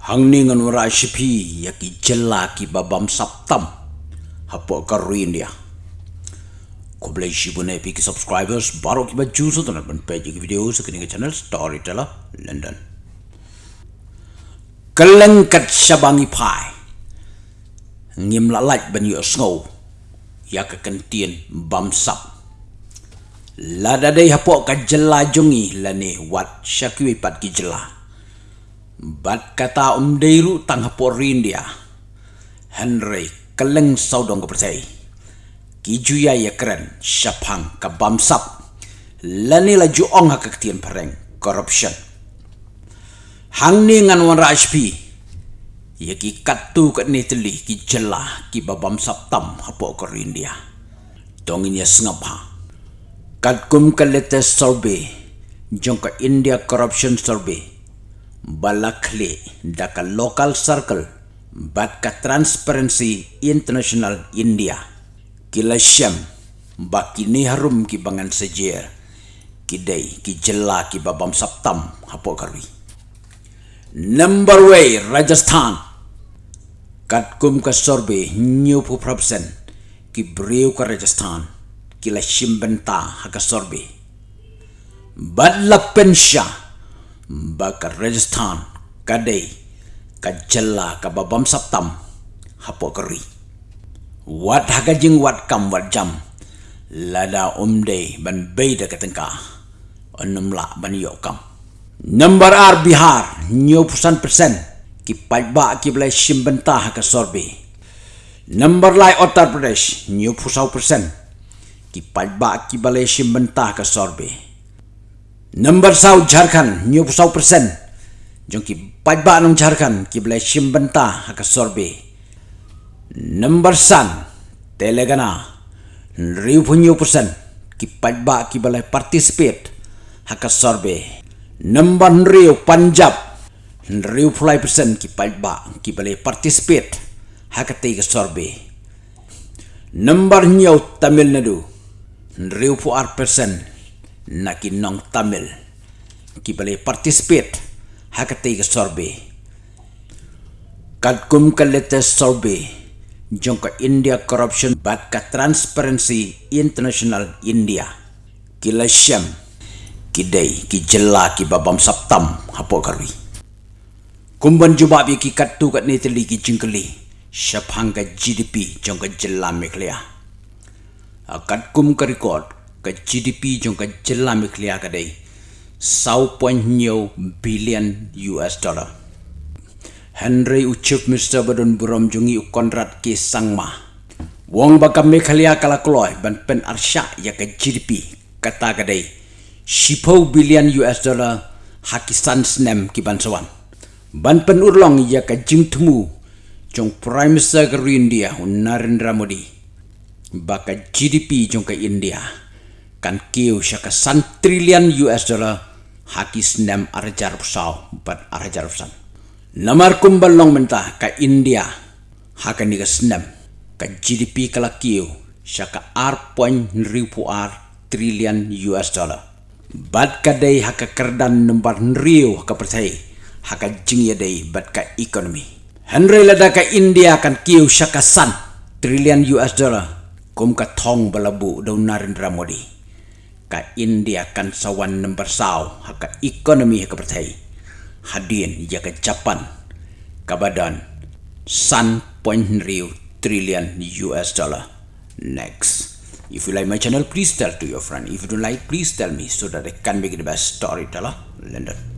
Hangningan wara shipi yaki jela ki babam saptam hapo karuin dia. Ko boleh shibune pi ki subscribers baru ki baju so tanat ban page ki video sa kini channel Storyteller London. Kelengkat sabangi pai. Ngim lalaj ban yu snow. Ya ke kentien bam sap. Lada dai hapo ka jela jungi lani wat syakwi pat ki jela. Bat kata um deiru tang hapor rindia. Henry keleng saudong kepercay. Kijuya ya keren syapang ka bamsap. Lani la juong ha kektian pereng corruption. Hang ni ngan wan HP. Ya ki katu kat ni teli ki jelah ki babam tam hapo ko rindia. Dongin ya sengapa. Kat kum ka latest survey. Jong ka India corruption survey balakle daka local circle bat ka transparency international india. Kila syam bakini harum ki bangan sejer kidai ki jela ki babam saptam hapo karwi number way rajasthan. Kat kum ka sorbe new proportion ki breu ka rajasthan kila shimbenta ha ka sorbe. Badla pensha baka Rajasthan kadai kajalla ka babam saptam hapo kari wat haga jing wat kam wat jam. Lada umde ban beida katengka onum la ban yo kam. Number ar bihar nyo pusan persen. Ki pajba ki blai shimbenta ha ka sorbe number lai uttar pradesh nyo pusau persen. Ki pajba ki balai shimbenta ka sorbe Number sau Jharkhand nyu pusau persen. Jong ki pajba nong Jharkhand ki belai shimbenta haka sorbe. Number san Telangana riu punyu persen ki pajba ki belai participate haka sorbe. Number riu Punjab riu pulai persen ki pajba ki belai participate haka tiga sorbe. Number nyu Tamil Nadu riu puar persen nak nong Tamil. Ki boleh participate. Hakati ke sorbe. Kad kum ka latest sorbe. Jong ka India corruption bat ka transparency international India. Ki la syam ki dai ki babam saptam. Hapo karwi kumban juba bi ki kat tu kat ni teli ki jingkeli. Syapang ka GDP jong ka jela meklia akat kum ka record ka GDP jong ka jela mi ka dei sau point nyo billion US dollar. Henry ucup Mr. Badun Burom jungi u kontrat ke sangma. Wong baka me klia kala kloy ban pen arsya ya ka GDP kata ka dei shipo billion US dollar hakisan snem ki ban ban pen urlong ya ka jing temu. Jong prime minister India Narendra Modi. Baka GDP jong ka India kan kiu syaka san trilian US dollar haki senam arajar pusau bat arajar pusan. Namar kumbal long mentah ka India haka ni ka senam ka GDP kala kiu syaka poin ribu ar trilian US dollar. Bat ka day haka kerdan nombar riu haka percaya haka jing ya day bat ka ekonomi. Henry lada ka India kan kiu syaka san trilian US dollar kum ka thong balabu daun Narendra Modi ka India kan sawan nombor haka ekonomi haka percaya. Hadin ya ke Japan kabadan san point riu trillion US dollar. Next. If you like my channel please tell to your friend. If you don't like please tell me so that I can make the best storyteller. London